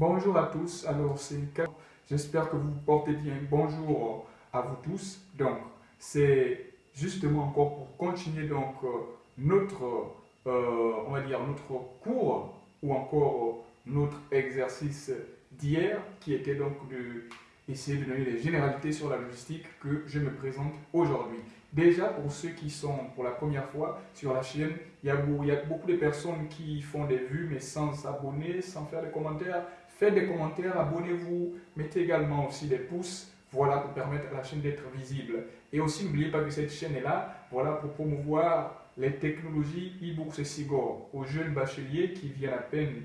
Bonjour à tous, alors c'est j'espère que vous portez bien. Bonjour à vous tous. Donc, c'est justement encore pour continuer donc euh, notre, euh, notre cours ou encore notre exercice d'hier qui était donc de essayer de donner les généralités sur la logistique que je me présente aujourd'hui. Déjà, pour ceux qui sont pour la première fois sur la chaîne, il y, a beaucoup, il y a beaucoup de personnes qui font des vues mais sans s'abonner, sans faire des commentaires. Faites des commentaires, abonnez-vous, mettez également aussi des pouces, voilà, pour permettre à la chaîne d'être visible. Et aussi, n'oubliez pas que cette chaîne est là, voilà, pour promouvoir les technologies e-bourse et SIGOR aux jeunes bacheliers qui viennent à peine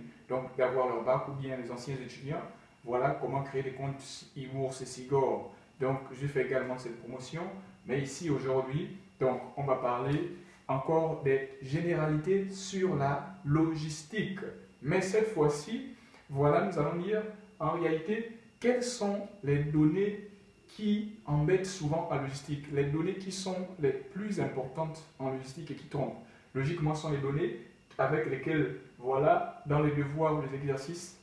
d'avoir leur bac ou bien les anciens étudiants. Voilà comment créer des comptes e-bourse et SIGOR. Donc, je fais également cette promotion. Mais ici, aujourd'hui, on va parler encore des généralités sur la logistique. Mais cette fois-ci, voilà, nous allons dire en réalité quelles sont les données qui embêtent souvent la logistique, les données qui sont les plus importantes en logistique et qui trompent. Logiquement, ce sont les données avec lesquelles, voilà, dans les devoirs ou les exercices,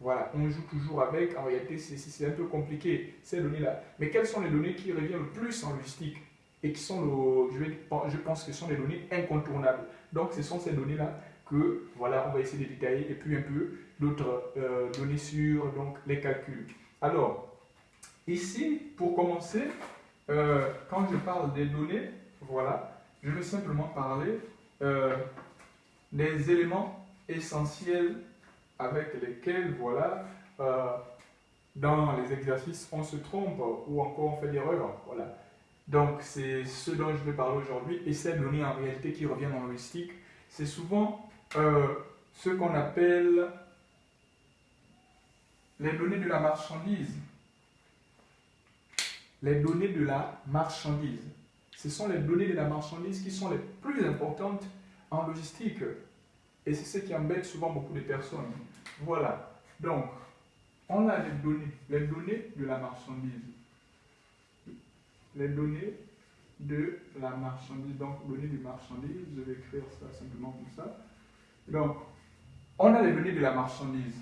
voilà, on joue toujours avec. En réalité, c'est un peu compliqué, ces données-là. Mais quelles sont les données qui reviennent le plus en logistique et qui sont, je, je pense que ce sont les données incontournables? Donc, ce sont ces données-là que, voilà, on va essayer de détailler et puis un peu d'autres euh, données sur donc, les calculs. Alors, ici, pour commencer, euh, quand je parle des données, voilà, je vais simplement parler euh, des éléments essentiels avec lesquels, voilà, dans les exercices, on se trompe ou encore on fait des erreurs. Voilà. Donc, c'est ce dont je vais parler aujourd'hui. Et ces données, en réalité, qui reviennent en logistique, c'est souvent ce qu'on appelle les données de la marchandise. Les données de la marchandise. Ce sont les données de la marchandise qui sont les plus importantes en logistique. Et c'est ce qui embête souvent beaucoup de personnes. Voilà. Donc, on a les données, les données de la marchandise. Les données de la marchandise. Donc, données de marchandise, je vais écrire ça simplement comme ça. Donc, on a les données de la marchandise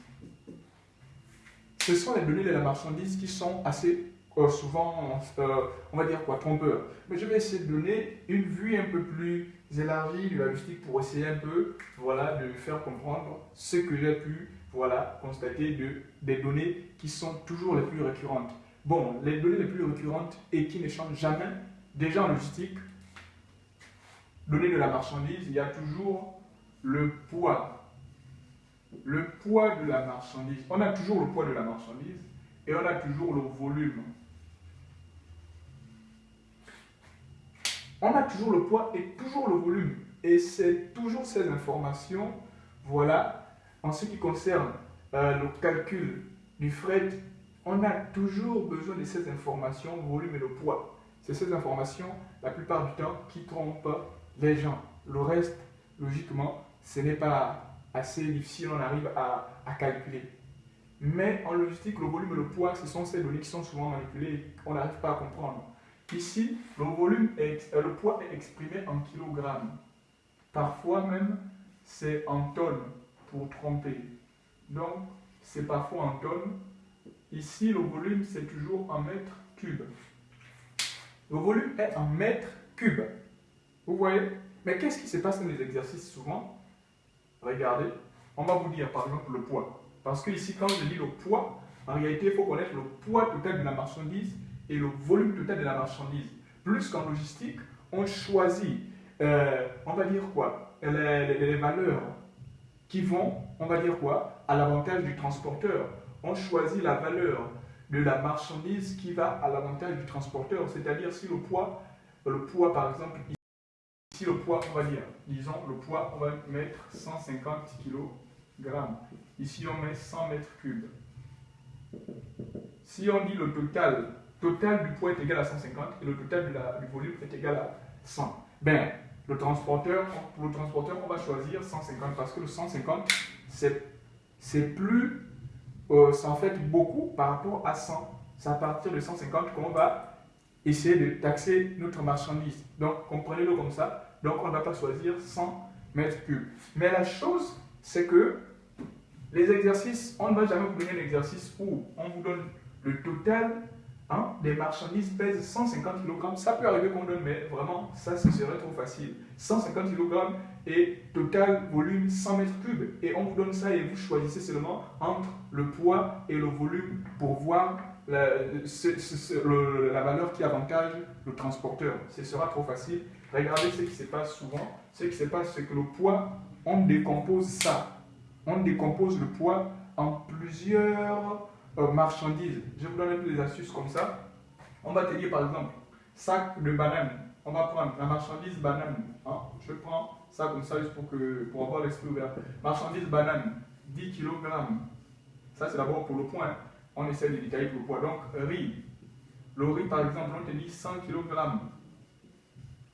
ce sont les données de la marchandise qui sont assez euh, souvent, euh, on va dire quoi, trompeurs. Mais je vais essayer de donner une vue un peu plus élargie de la logistique pour essayer un peu, voilà, de faire comprendre ce que j'ai pu, voilà, constater de, des données qui sont toujours les plus récurrentes. Bon, les données les plus récurrentes et qui ne changent jamais, déjà en logistique, données de la marchandise, il y a toujours le poids le poids de la marchandise. On a toujours le poids de la marchandise et on a toujours le volume. On a toujours le poids et toujours le volume. Et c'est toujours ces informations, voilà, en ce qui concerne euh, le calcul du fret, on a toujours besoin de ces informations, volume et le poids. C'est ces informations, la plupart du temps, qui trompent les gens. Le reste, logiquement, ce n'est pas assez difficile, on arrive à, calculer. Mais en logistique, le volume et le poids, ce sont ces données qui sont souvent manipulées qu'on n'arrive pas à comprendre. Ici, le volume euh, le poids est exprimé en kilogrammes. Parfois même, c'est en tonnes pour tromper. Donc, c'est parfois en tonnes. Ici, le volume, c'est toujours en mètres cubes. Le volume est en mètres cubes. Vous voyez? Mais qu'est-ce qui se passe dans les exercices souvent? Regardez, on va vous dire par exemple le poids. Parce que ici, quand je dis le poids, en réalité, il faut connaître le poids total de la marchandise et le volume total de la marchandise. Plus qu'en logistique, on choisit, euh, on va dire quoi, les, valeurs qui vont, on va dire quoi, à l'avantage du transporteur. On choisit la valeur de la marchandise qui va à l'avantage du transporteur. C'est-à-dire si le poids, le poids par exemple, Ici, le poids, on va dire, disons, le poids, on va mettre 150 kg. Ici, on met 100 mètres cubes. Si on dit le total, total du poids est égal à 150 et le total du volume est égal à 100, ben, le transporteur, pour le transporteur, on va choisir 150 parce que le 150, c'est plus, euh, en fait beaucoup par rapport à 100. C'est à partir de 150 qu'on va essayer de taxer notre marchandise. Donc, comprenez-le comme ça. Donc, on ne va pas choisir 100 mètres cubes. Mais la chose, c'est que les exercices, on ne va jamais vous donner un exercice où on vous donne le total hein, des marchandises pèse 150 kg. Ça peut arriver qu'on donne, mais vraiment, ça, ce serait trop facile. 150 kg et total volume 100 mètres cubes. Et on vous donne ça et vous choisissez seulement entre le poids et le volume pour voir la, valeur qui avantage le transporteur. Ce sera trop facile. Regardez ce qui se passe souvent. Ce qui se passe, c'est que le poids, on décompose ça. On décompose le poids en plusieurs euh, marchandises. Je vous donne des astuces comme ça. On va te dire par exemple, sac de banane. On va prendre la marchandise banane. Hein. Je prends ça comme ça juste pour, que, pour avoir l'esprit ouvert. Marchandise banane, 10 kg. Ça c'est d'abord pour le point. On essaie de détailler le poids. Donc riz. Le riz par exemple, on te dit 100 kg.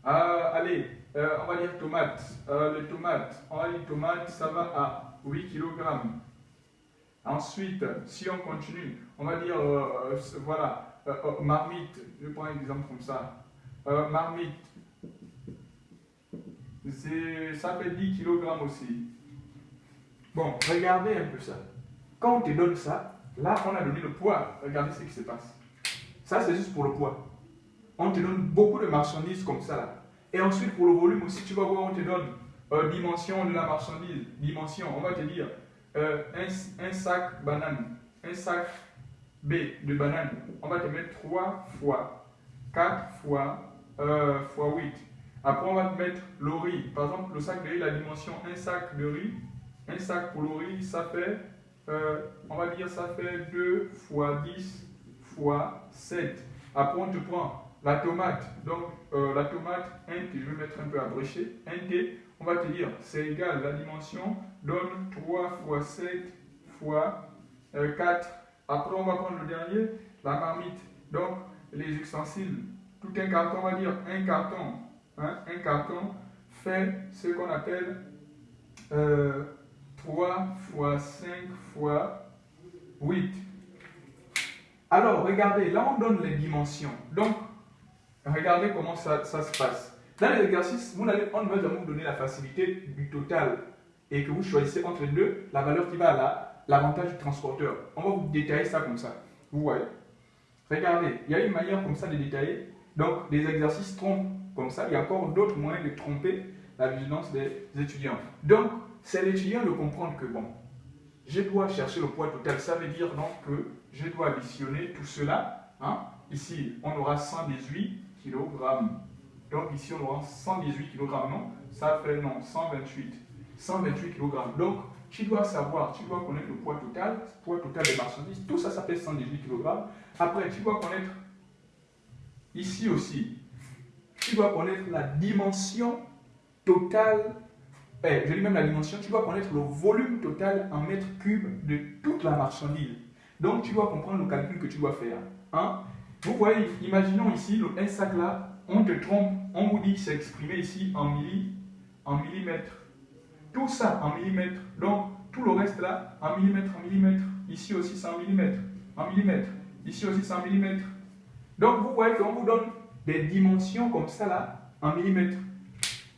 Euh, allez, euh, on va dire tomate. les tomates, on va dire tomate, ça va à 8 kg. Ensuite, si on continue, on va dire, euh, euh, voilà, euh, marmite, je prends un exemple comme ça. marmite, ça fait 10 kg aussi. Bon, regardez un peu ça. Quand on te donne ça, là, on a donné le poids. Regardez ce qui se passe. Ça, c'est juste pour le poids. On te donne beaucoup de marchandises comme ça, là. Et ensuite, pour le volume aussi, tu vas voir, on te donne dimension de la marchandise. Dimension, on va te dire euh, un, sac banane, un sac B de banane, on va te mettre 3 fois 4 fois, euh, fois 8. Après, on va te mettre le riz. Par exemple, le sac de riz, la dimension un sac de riz, un sac pour le riz, ça fait, euh, on va dire, ça fait 2 fois 10 fois 7. Après, on te prend la tomate. Donc, la tomate, 1 T, je vais mettre un peu abrégé, 1 T, on va te dire, c'est égal, la dimension donne 3 fois 7 fois 4. Euh, Après, on va prendre le dernier, la marmite. Donc, les ustensiles, tout un carton, on va dire un carton. Hein, un carton fait ce qu'on appelle 3 euh, fois 5 fois 8. Alors, regardez, là on donne les dimensions. Donc, regardez comment ça, ça se passe. Dans les exercices, on ne va vous donner la facilité du total et que vous choisissez entre les deux la valeur qui va à l'avantage du transporteur. On va vous détailler ça comme ça. Vous voyez? Regardez, il y a une manière comme ça de détailler. Donc, des exercices trompent comme ça. Il y a encore d'autres moyens de tromper la vigilance des étudiants. Donc, c'est l'étudiant de comprendre que, bon, je dois chercher le poids total. Ça veut dire donc que je dois additionner tout cela. Hein. Ici, on aura 118 kg donc ici, on aura 118 kg, non? Ça fait non, 128. 128 kg. Donc, tu dois savoir, tu dois connaître le poids total, le poids total des marchandises. Tout ça, ça fait 118 kg. Après, tu dois connaître ici aussi, tu dois connaître la dimension totale, eh, je dis même la dimension, tu dois connaître le volume total en mètres cubes de toute la marchandise. Donc, tu dois comprendre le calcul que tu dois faire. Hein? Vous voyez, imaginons ici, un sac là, on te trompe, on vous dit que c'est exprimé ici en, milli, en millimètres. Tout ça en millimètres. Donc, tout le reste là, en millimètres, en millimètres. Ici aussi, c'est en millimètres. En millimètres. Ici aussi, c'est en millimètres. Donc, vous voyez qu'on vous donne des dimensions comme ça là, en millimètres.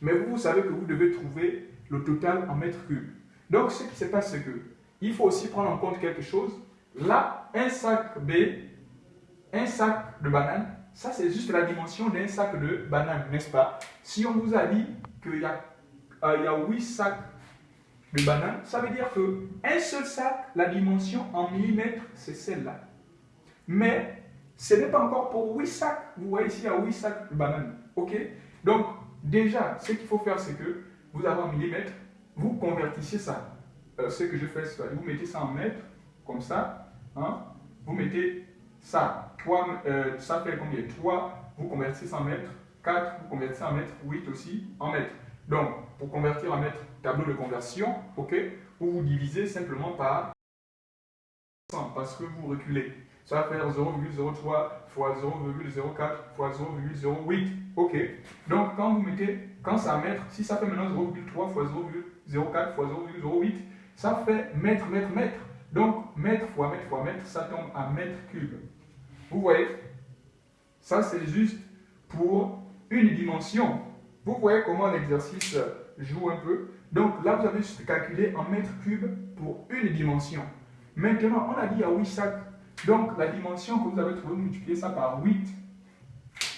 Mais vous, vous savez que vous devez trouver le total en mètres cubes. Donc, ce qui se passe, c'est que il faut aussi prendre en compte quelque chose. Là, un sac B, un sac de bananes, ça, c'est juste la dimension d'un sac de bananes, n'est-ce pas? Si on vous a dit qu'il y, euh, y a 8 sacs de bananes, ça veut dire qu'un seul sac, la dimension en millimètres, c'est celle-là. Mais ce n'est pas encore pour 8 sacs. Vous voyez ici, il y a 8 sacs de bananes. OK? Donc, déjà, ce qu'il faut faire, c'est que vous avez en millimètres, vous convertissez ça. Euh, ce que je fais, vous mettez ça en mètres, comme ça. Hein, vous mettez ça, 3, euh, ça fait combien? 3, vous convertissez en mètres. 4, vous convertissez en mètres. 8 aussi en mètres. Donc, pour convertir en mètres, tableau de conversion, ok, vous vous divisez simplement par 100 parce que vous reculez. Ça va faire 0,03 fois 0,04 fois 0,08. Ok? Donc, quand vous mettez, quand ça mètre, si ça fait maintenant 0,3 fois 0,04 fois 0,08, ça fait mètre, mètre, mètre. Donc, mètre fois mètre fois mètre, ça tombe à mètre cube. Vous voyez? Ça, c'est juste pour une dimension. Vous voyez comment l'exercice joue un peu? Donc là, vous avez juste calculé en mètres cubes pour une dimension. Maintenant, on a dit à 8 sacs. Donc la dimension que vous avez trouvée, multipliez ça par 8.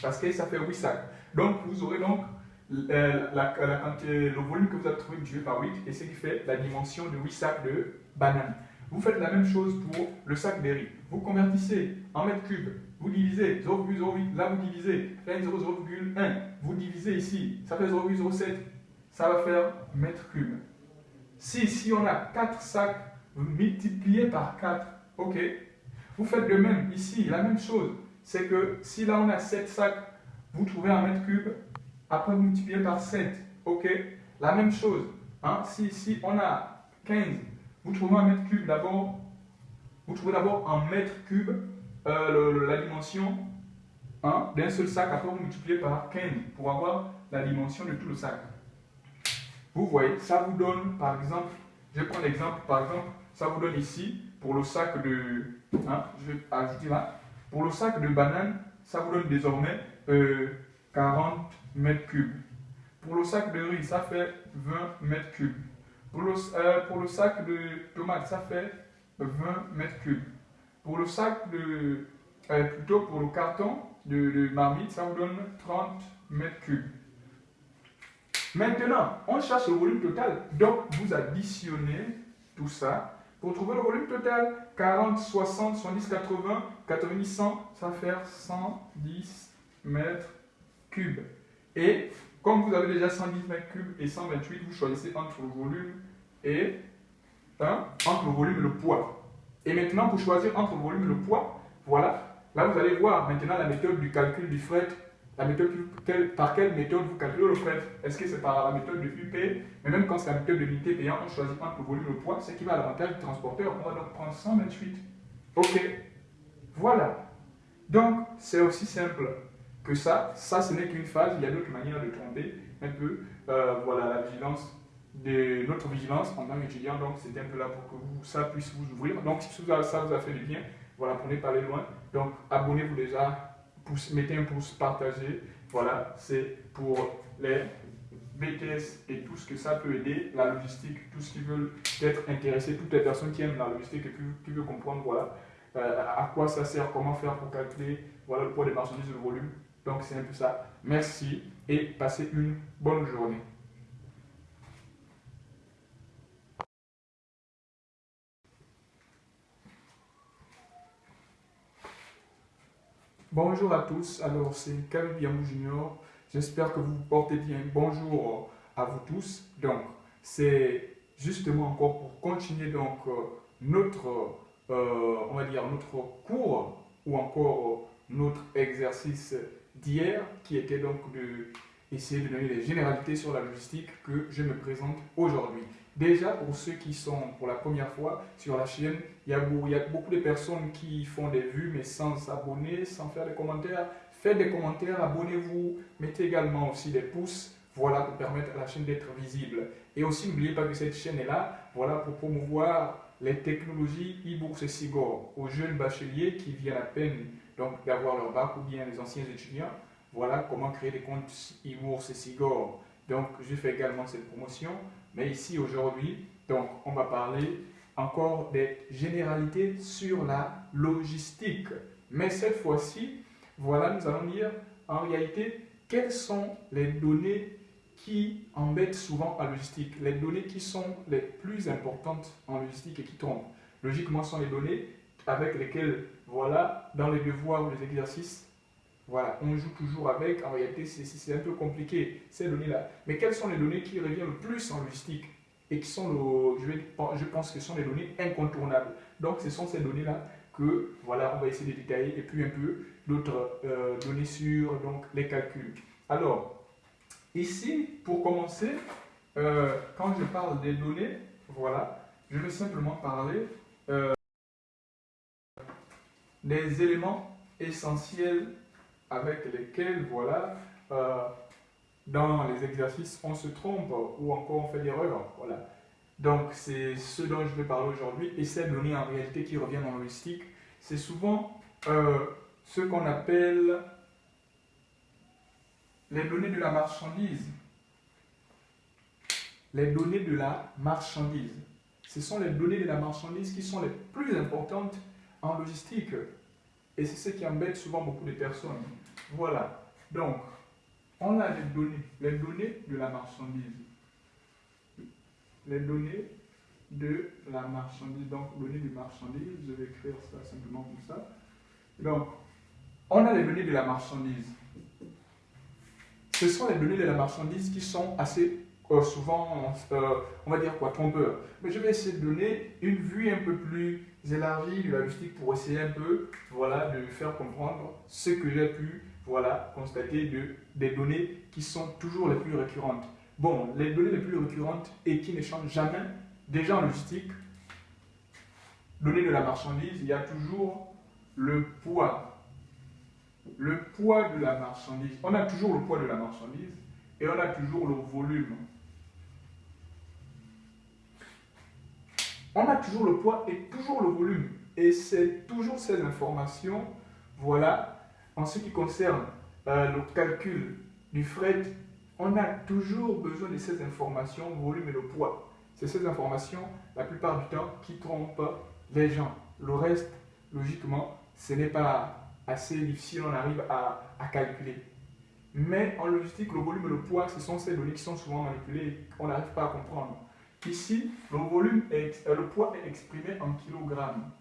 Parce que ça fait 8 sacs. Donc vous aurez donc euh, le volume que vous avez trouvé multiplié par 8 et ce qui fait la dimension de 8 sacs de bananes. Vous faites la même chose pour le sac de riz. Vous convertissez en mètres cubes, vous divisez 0,08, là vous divisez 0,1, vous divisez ici, ça fait 0,07, ça va faire mètres cubes. Si ici on a 4 sacs, vous multipliez par 4, ok Vous faites de même ici, la même chose. C'est que si là on a 7 sacs, vous trouvez un mètre cube, après vous multipliez par 7, ok La même chose. Hein? Si ici on a 15, vous trouvez un mètre cube d'abord, vous trouvez d'abord un mètre cube euh, la dimension hein, d'un seul sac, après vous multipliez par 15 pour avoir la dimension de tout le sac. Vous voyez, ça vous donne par exemple, je prendre l'exemple, par exemple, ça vous donne ici, pour le sac de, hein, je vais ajouter là, pour le sac de banane, ça vous donne désormais 40 euh, cubes. Pour le sac de riz, ça fait 20 mètres cubes. Pour le, euh, pour le sac de tomates, ça fait 20 mètres cubes. Pour le sac de, euh, plutôt pour le carton de, de, marmite, ça vous donne 30 mètres cubes. Maintenant, on cherche le volume total. Donc, vous additionnez tout ça pour trouver le volume total. 40, 60, 70, 80, 90, 100, ça fait 110 mètres cubes. Et comme vous avez déjà 110 mètres cubes et 128, vous choisissez entre le volume et hein, entre le volume et le poids. Et maintenant, pour choisir entre le volume et le poids, voilà, là vous allez voir maintenant la méthode du calcul du fret. La méthode, par quelle méthode vous calculez le fret Est-ce que c'est par la méthode de UP Mais même quand c'est la méthode de l'unité payante, on choisit entre le volume et le poids, ce qui va à l'avantage du transporteur. On va donc prendre 128. Ok. Voilà. Donc, c'est aussi simple que ça. Ça, ce n'est qu'une phase. Il y a d'autres manières de tromper un peu. Euh, voilà, la vigilance notre vigilance en tant qu'étudiant. Donc, c'était un peu là pour que ça puisse vous ouvrir. Donc, si ça vous a fait du bien, voilà, prenez pas aller loin. Donc, abonnez-vous déjà, mettez un pouce, partagez. Voilà, c'est pour les BTS et tout ce que ça peut aider, la logistique, tout ce qui veulent être intéressés, toutes les personnes qui aiment la logistique et qui, veulent comprendre voilà, euh, à quoi ça sert, comment faire pour calculer voilà, le poids des marchandises, le volume. Donc, c'est un peu ça. Merci et passez une bonne journée. Bonjour à tous, alors c'est Kevin Yamou Junior, j'espère que vous vous portez bien. Bonjour à vous tous. Donc, c'est justement encore pour continuer donc euh, notre, euh, on va dire notre cours ou encore notre exercice d'hier qui était donc de essayer de donner les généralités sur la logistique que je me présente aujourd'hui. Déjà, pour ceux qui sont pour la première fois sur la chaîne, il y, a, beaucoup de personnes qui font des vues mais sans s'abonner, sans faire des commentaires. Faites des commentaires, abonnez-vous, mettez également aussi des pouces, voilà, pour permettre à la chaîne d'être visible. Et aussi, n'oubliez pas que cette chaîne est là, voilà, pour promouvoir les technologies e-bourse et SIGOR aux jeunes bacheliers qui viennent à peine d'avoir leur bac ou bien les anciens étudiants. Voilà comment créer des comptes e-bourse et SIGOR. Donc, je fais également cette promotion. Mais ici, aujourd'hui, on va parler encore des généralités sur la logistique. Mais cette fois-ci, voilà, nous allons dire en réalité quelles sont les données qui embêtent souvent en logistique, les données qui sont les plus importantes en logistique et qui trompent. Logiquement, ce sont les données avec lesquelles, voilà, dans les devoirs ou les exercices, voilà, on joue toujours avec. En réalité, c'est un peu compliqué, ces données-là. Mais quelles sont les données qui reviennent le plus en logistique et qui sont, le, je, je pense que sont les données incontournables. Donc, ce sont ces données-là que, voilà, on va essayer de détailler et puis un peu d'autres euh, données sur donc, les calculs. Alors, ici, pour commencer, euh, quand je parle des données, voilà, je vais simplement parler euh, des éléments essentiels avec lesquels, voilà, euh, dans les exercices, on se trompe ou encore on fait des erreurs. Voilà. Donc, c'est ce dont je vais parler aujourd'hui. Et ces données en réalité qui reviennent en logistique, c'est souvent ce qu'on appelle les données de la marchandise. Les données de la marchandise. Ce sont les données de la marchandise qui sont les plus importantes en logistique. Et c'est ce qui embête souvent beaucoup de personnes. Voilà. Donc, on a les données, les données de la marchandise. Les données de la marchandise. Donc, données de marchandise, je vais écrire ça simplement comme ça. Donc, on a les données de la marchandise. Ce sont les données de la marchandise qui sont assez euh, souvent, euh, on va dire quoi, trompeurs. Mais je vais essayer de donner une vue un peu plus élargie de la logistique pour essayer un peu, voilà, de faire comprendre ce que j'ai pu, voilà, constater de, des données qui sont toujours les plus récurrentes. Bon, les données les plus récurrentes et qui ne changent jamais, déjà en logistique, données de la marchandise, il y a toujours le poids. Le poids de la marchandise. On a toujours le poids de la marchandise et on a toujours le volume. On a toujours le poids et toujours le volume. Et c'est toujours ces informations, voilà, en ce qui concerne euh, le calcul du fret, on a toujours besoin de ces informations, volume et le poids. C'est ces informations, la plupart du temps, qui trompent les gens. Le reste, logiquement, ce n'est pas assez difficile, on arrive à, calculer. Mais en logistique, le volume et le poids, ce sont ces données qui sont souvent manipulées et qu'on n'arrive pas à comprendre. Ici, le, volume est, euh, le poids est exprimé en kilogrammes.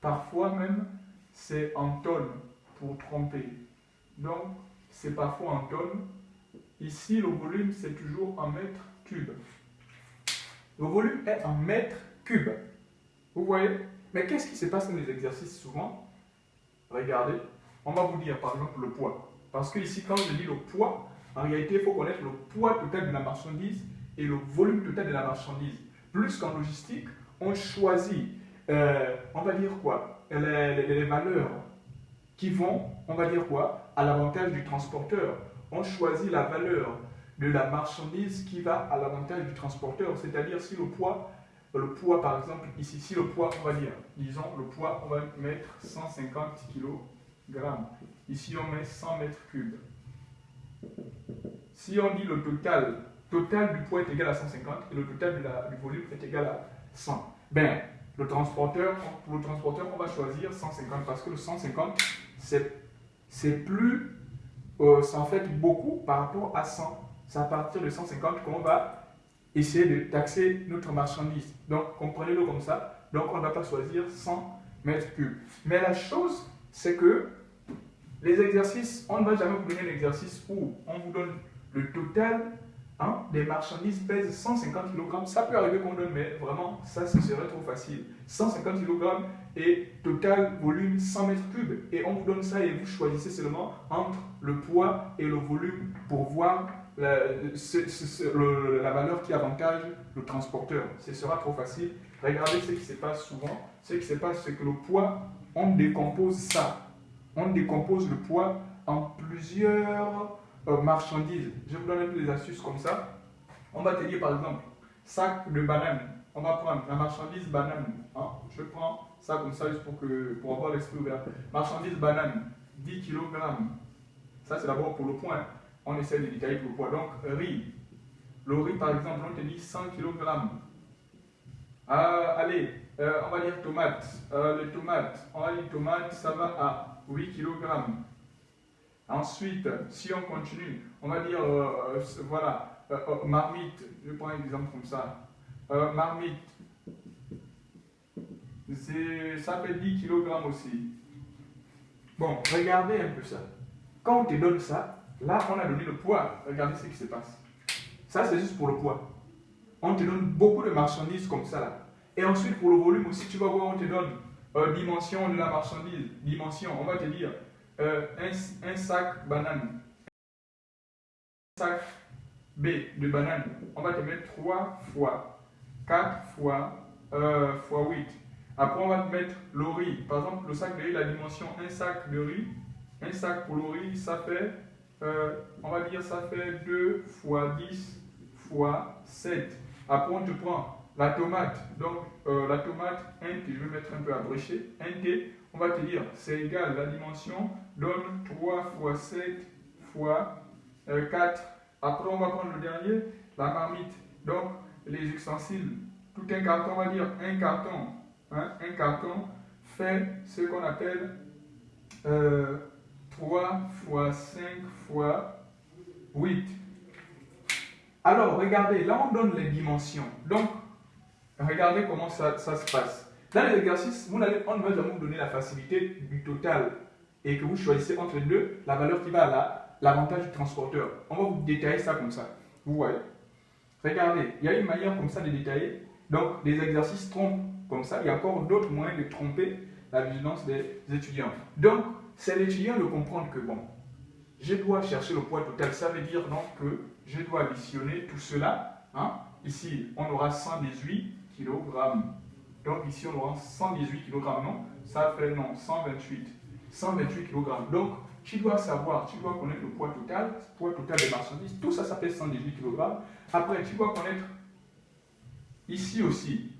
Parfois même, c'est en tonnes pour tromper. Donc, c'est parfois en tonnes. Ici, le volume, c'est toujours en mètres cubes. Le volume est en mètres cubes. Vous voyez? Mais qu'est-ce qui se passe dans les exercices souvent? Regardez, on va vous dire par exemple le poids. Parce que ici, quand je dis le poids, en réalité, il faut connaître le poids total de la marchandise et le volume total de la marchandise. Plus qu'en logistique, on choisit, euh, on va dire quoi, les, les, valeurs qui vont, on va dire quoi, à l'avantage du transporteur. On choisit la valeur de la marchandise qui va à l'avantage du transporteur. C'est-à-dire si le poids, le poids par exemple, ici, si le poids, on va dire, disons le poids, on va mettre 150 kg. Ici, on met 100 mètres cubes. Si on dit le total total du poids est égal à 150 et le total du volume est égal à 100. Ben, le transporteur, pour le transporteur, on va choisir 150 parce que le 150, c'est plus, euh, en fait beaucoup par rapport à 100. C'est à partir de 150 qu'on va essayer de taxer notre marchandise. Donc, comprenez-le comme ça. Donc, on ne va pas choisir 100 mètres cubes. Mais la chose, c'est que les exercices, on ne va jamais vous donner un exercice où on vous donne le total Hein, des marchandises pèsent 150 kg. Ça peut arriver qu'on donne, mais vraiment, ça, ce serait trop facile. 150 kg et total volume 100 mètres cubes. Et on vous donne ça et vous choisissez seulement entre le poids et le volume pour voir la, la valeur qui avantage le transporteur. Ce sera trop facile. Regardez ce qui se passe souvent. Ce qui se passe, c'est que le poids, on décompose ça. On décompose le poids en plusieurs euh, marchandises. Je vous donne un peu des astuces comme ça. On va te dire par exemple, sac de banane. On va prendre la marchandise banane. Hein. Je prends ça comme ça juste pour, que, pour avoir l'esprit ouvert. Marchandise banane, 10 kg. Ça c'est d'abord pour le point. On essaie de détailler le poids. Donc riz. Le riz par exemple, on te dit 100 kg. Euh, allez, euh, on va dire tomate. Euh, les tomates, on va dire tomate, ça va à 8 kg. Ensuite, si on continue, on va dire, voilà, marmite, je prends un exemple comme ça. marmite, ça fait 10 kg aussi. Bon, regardez un peu ça. Quand on te donne ça, là, on a donné le poids. Regardez ce qui se passe. Ça, c'est juste pour le poids. On te donne beaucoup de marchandises comme ça, là. Et ensuite, pour le volume aussi, tu vas voir, on te donne dimension de la marchandise. Dimension, on va te dire euh, un, sac banane, un sac B de banane, on va te mettre 3 fois 4 fois, euh, fois 8. Après, on va te mettre le riz. Par exemple, le sac de riz, la dimension un sac de riz, un sac pour le riz, ça fait, euh, on va dire, ça fait 2 fois 10 fois 7. Après, on te prend la tomate. Donc, la tomate, 1 T, je vais mettre un peu abréché, 1 T, on va te dire, c'est égal, la dimension donne 3 fois 7 fois 4. Après, on va prendre le dernier, la marmite. Donc, les ustensiles. Tout un carton, on va dire un carton. Hein, un carton fait ce qu'on appelle 3 fois 5 fois 8. Alors, regardez, là on donne les dimensions. Donc, regardez comment ça, ça se passe. Dans les allez, on va vous donner la facilité du total et que vous choisissez entre les deux la valeur qui va à l'avantage du transporteur. On va vous détailler ça comme ça. Vous voyez? Regardez, il y a une manière comme ça de détailler. Donc, des exercices trompent comme ça. Il y a encore d'autres moyens de tromper la vigilance des étudiants. Donc, c'est l'étudiant de comprendre que, bon, je dois chercher le poids total. Ça veut dire donc que je dois additionner tout cela. Hein. Ici, on aura 118 kg. Donc ici, on aura 118 kg. Non, ça fait non, 128. 128 kg. Donc, tu dois savoir, tu dois connaître le poids total, le poids total des marchandises. Tout ça, ça fait 118 kg. Après, tu dois connaître ici aussi,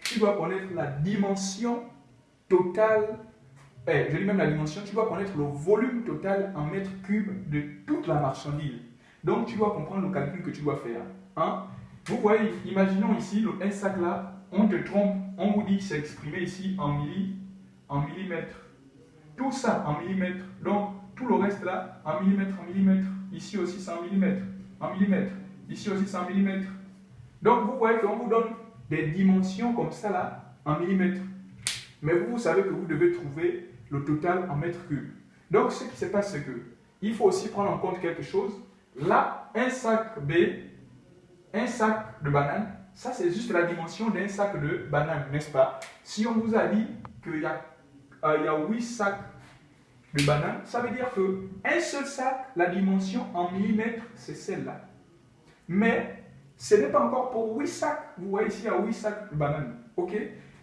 tu dois connaître la dimension totale eh, je dis même la dimension, tu dois connaître le volume total en mètres cubes de toute la marchandise. Donc, tu dois comprendre le calcul que tu dois faire. Hein? Vous voyez, imaginons ici, un sac là, on te trompe, on vous dit que c'est exprimé ici en, milli, en millimètres. Tout ça en millimètres. Donc, tout le reste là, en millimètres, en millimètres. Ici aussi, c'est en millimètres. En millimètres. Ici aussi, c'est en millimètres. Donc, vous voyez qu'on vous donne des dimensions comme ça là, en millimètres. Mais vous, vous savez que vous devez trouver le total en mètres cubes. Donc, ce qui se passe, c'est que il faut aussi prendre en compte quelque chose. Là, un sac B, un sac de bananes, ça c'est juste la dimension d'un sac de bananes, n'est-ce pas? Si on vous a dit qu'il y, a, euh, y a 8 sacs de bananes, ça veut dire que un seul sac, la dimension en millimètres, c'est celle-là. Mais ce n'est pas encore pour 8 sacs. Vous voyez ici, il y a 8 sacs de bananes. OK?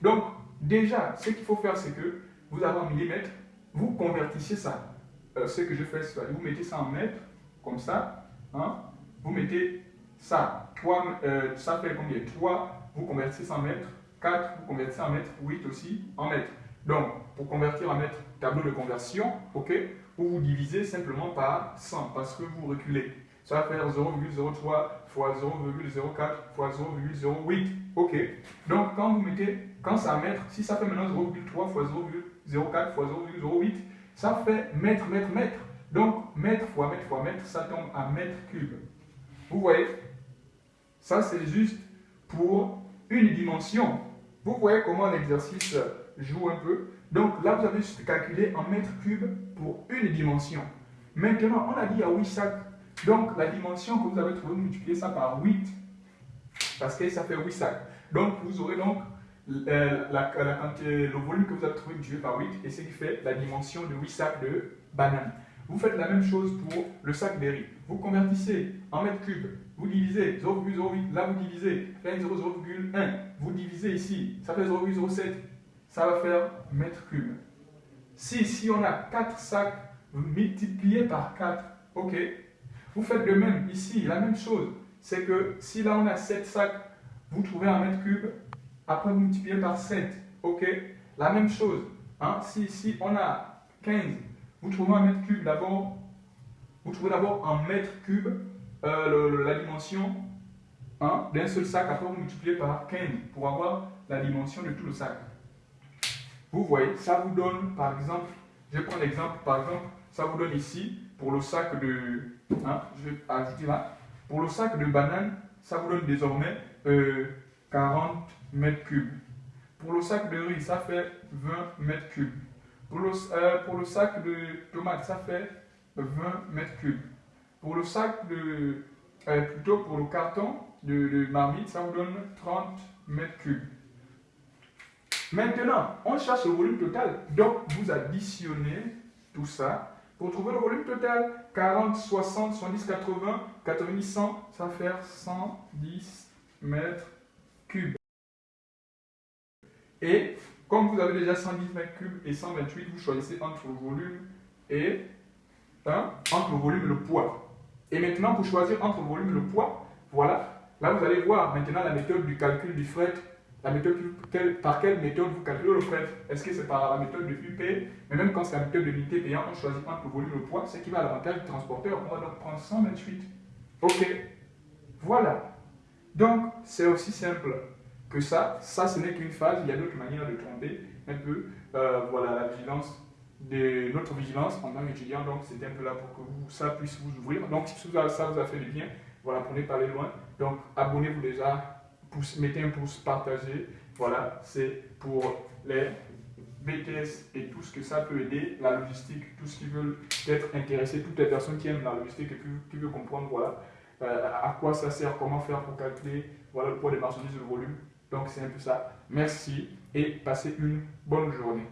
Donc, déjà, ce qu'il faut faire, c'est que vous avez un millimètre, vous convertissez ça. Euh, ce que je fais, c'est vous mettez ça en mètres, comme ça. Hein, vous mettez ça. 3, euh, ça fait combien? 3, vous convertissez en mètres. 4, vous convertissez en mètres. 8 aussi en mètres. Donc, pour convertir en mètres, tableau de conversion, ok, vous vous divisez simplement par 100 parce que vous reculez. Ça va faire 0,03 fois 0,04 fois 0,08. Ok? Donc, quand vous mettez, quand ça mètre, si ça fait maintenant 0,3 fois 0,08, 0,4 fois 0,08, ça fait mètre, mètre, mètre. Donc, mètre fois mètre fois mètre, ça tombe à mètre cube. Vous voyez? Ça, c'est juste pour une dimension. Vous voyez comment l'exercice joue un peu? Donc, là, vous avez juste calculé en mètre cube pour une dimension. Maintenant, on a dit à 8 sacs. Donc, la dimension que vous avez trouvée, multipliez ça par 8. Parce que ça fait 8 sacs. Donc, vous aurez donc euh, la, le volume que vous avez trouvé multiplié par 8 et ce qui fait la dimension de 8 sacs de bananes. Vous faites la même chose pour le sac riz. Vous convertissez en mètres cubes, vous divisez 0,08, là vous divisez 0,1, vous divisez ici, ça fait 0,07, ça va faire mètres cubes. Si ici on a 4 sacs, vous multipliez par 4, ok Vous faites de même ici, la même chose. C'est que si là on a 7 sacs, vous trouvez un mètre cube, après, vous multipliez par 7. OK La même chose. Hein? Si on a 15, vous trouvez un mètre cube d'abord. Vous trouvez d'abord un mètre cube euh, la dimension hein, d'un seul sac. Après, vous multipliez par 15 pour avoir la dimension de tout le sac. Vous voyez, ça vous donne, par exemple, je prends l'exemple, par exemple, ça vous donne ici, pour le sac de, hein, je vais ajouter là, pour le sac de banane, ça vous donne désormais euh, 40 mètres cubes. Pour le sac de riz, ça fait 20 mètres cubes. Pour le, euh, pour le sac de tomates, ça fait 20 mètres cubes. Pour le sac de, euh, plutôt pour le carton de, de, marmite, ça vous donne 30 mètres cubes. Maintenant, on cherche le volume total. Donc, vous additionnez tout ça pour trouver le volume total. 40, 60, 70, 80, 90, 100, ça faire 110 mètres cubes. Et comme vous avez déjà 110 mètres cubes et 128, vous choisissez entre le volume et hein, entre le volume et le poids. Et maintenant, pour choisir entre le volume et le poids, voilà, là vous allez voir maintenant la méthode du calcul du fret la méthode, par quelle méthode vous calculez le fret Est-ce que c'est par la méthode de UP Mais même quand c'est la méthode de l'unité payant, on choisit entre le volume et le poids, c'est qui va à l'avantage du transporteur. On va donc prendre 128. Ok. Voilà. Donc, c'est aussi simple que ça. Ça, ce n'est qu'une phase. Il y a d'autres manières de tromper un peu euh, voilà, la vigilance notre vigilance en tant qu'étudiant. Donc, c'était un peu là pour que vous, ça puisse vous ouvrir. Donc, si ça vous a fait du bien, voilà, prenez pas les loin. Donc, abonnez-vous déjà, mettez un pouce, partagez. Voilà, c'est pour les BTS et tout ce que ça peut aider, la logistique, tout ce qui veut être intéressé, toutes les personnes qui aiment la logistique et qui, veulent comprendre voilà, euh, à quoi ça sert, comment faire pour calculer voilà, le poids des marchandises le volume. Donc, c'est un peu ça. Merci et passez une bonne journée.